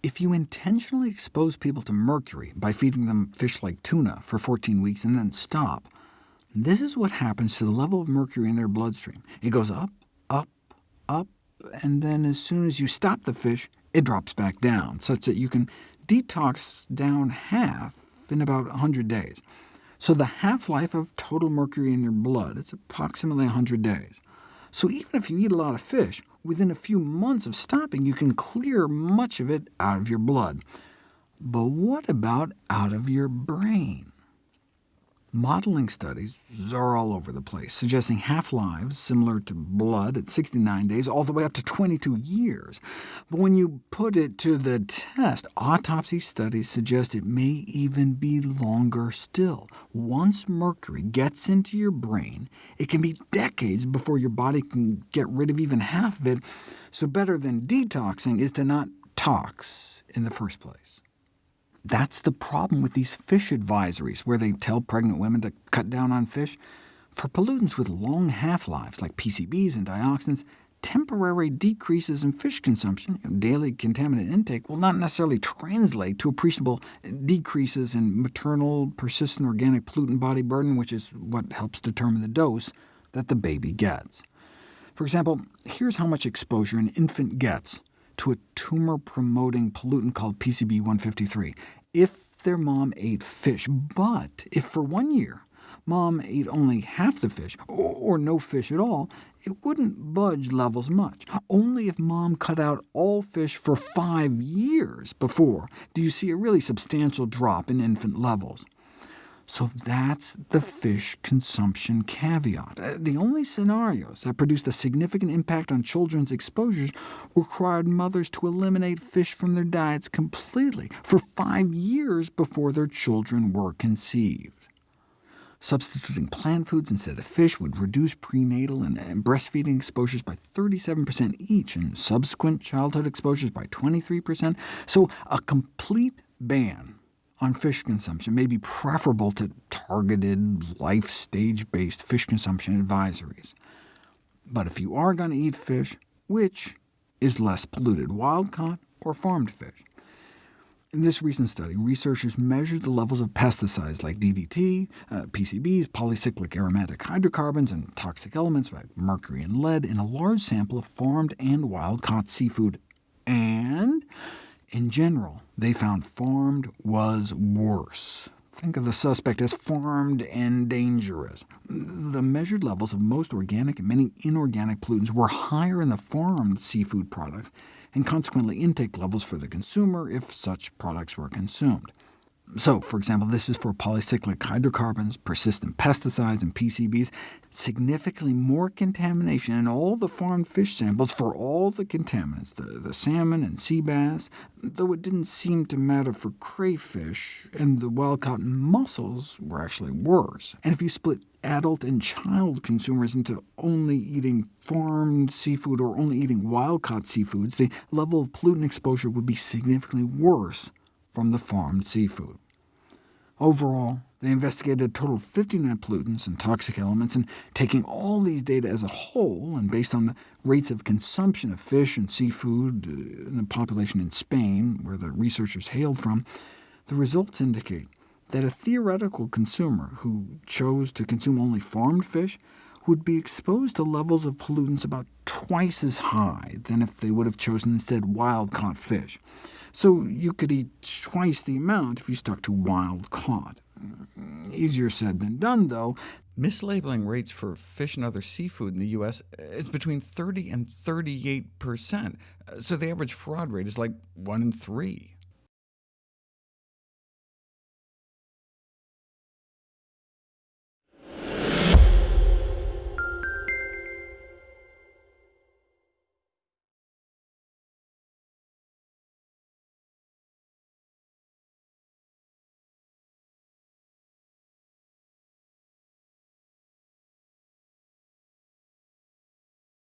If you intentionally expose people to mercury by feeding them fish like tuna for 14 weeks and then stop, this is what happens to the level of mercury in their bloodstream. It goes up, up, up, and then as soon as you stop the fish, it drops back down, such that you can detox down half in about 100 days. So the half-life of total mercury in their blood is approximately 100 days. So even if you eat a lot of fish, within a few months of stopping, you can clear much of it out of your blood. But what about out of your brain? Modeling studies are all over the place, suggesting half-lives similar to blood at 69 days, all the way up to 22 years. But when you put it to the test, autopsy studies suggest it may even be longer still. Once mercury gets into your brain, it can be decades before your body can get rid of even half of it, so better than detoxing is to not tox in the first place. That's the problem with these fish advisories, where they tell pregnant women to cut down on fish. For pollutants with long half-lives, like PCBs and dioxins, temporary decreases in fish consumption, daily contaminant intake, will not necessarily translate to appreciable decreases in maternal persistent organic pollutant body burden, which is what helps determine the dose that the baby gets. For example, here's how much exposure an infant gets to a tumor-promoting pollutant called PCB153 if their mom ate fish. But if for one year mom ate only half the fish, or no fish at all, it wouldn't budge levels much. Only if mom cut out all fish for five years before do you see a really substantial drop in infant levels. So that's the fish consumption caveat. Uh, the only scenarios that produced a significant impact on children's exposures required mothers to eliminate fish from their diets completely for five years before their children were conceived. Substituting plant foods instead of fish would reduce prenatal and breastfeeding exposures by 37% each, and subsequent childhood exposures by 23%, so a complete ban on fish consumption may be preferable to targeted, life stage-based fish consumption advisories. But if you are going to eat fish, which is less polluted, wild-caught or farmed fish? In this recent study, researchers measured the levels of pesticides like DDT, uh, PCBs, polycyclic aromatic hydrocarbons, and toxic elements like mercury and lead in a large sample of farmed and wild-caught seafood, and in general, they found farmed was worse. Think of the suspect as farmed and dangerous. The measured levels of most organic and many inorganic pollutants were higher in the farmed seafood products, and consequently intake levels for the consumer if such products were consumed. So, for example, this is for polycyclic hydrocarbons, persistent pesticides, and PCBs. Significantly more contamination in all the farmed fish samples for all the contaminants, the, the salmon and sea bass, though it didn't seem to matter for crayfish, and the wild-caught mussels were actually worse. And if you split adult and child consumers into only eating farmed seafood or only eating wild-caught seafoods, the level of pollutant exposure would be significantly worse from the farmed seafood. Overall, they investigated a total of 59 pollutants and toxic elements, and taking all these data as a whole, and based on the rates of consumption of fish and seafood uh, in the population in Spain, where the researchers hailed from, the results indicate that a theoretical consumer who chose to consume only farmed fish would be exposed to levels of pollutants about twice as high than if they would have chosen instead wild-caught fish. So you could eat twice the amount if you stuck to wild-caught. Mm, easier said than done, though. Mislabeling rates for fish and other seafood in the U.S. Uh, is between 30 and 38 percent, uh, so the average fraud rate is like 1 in 3.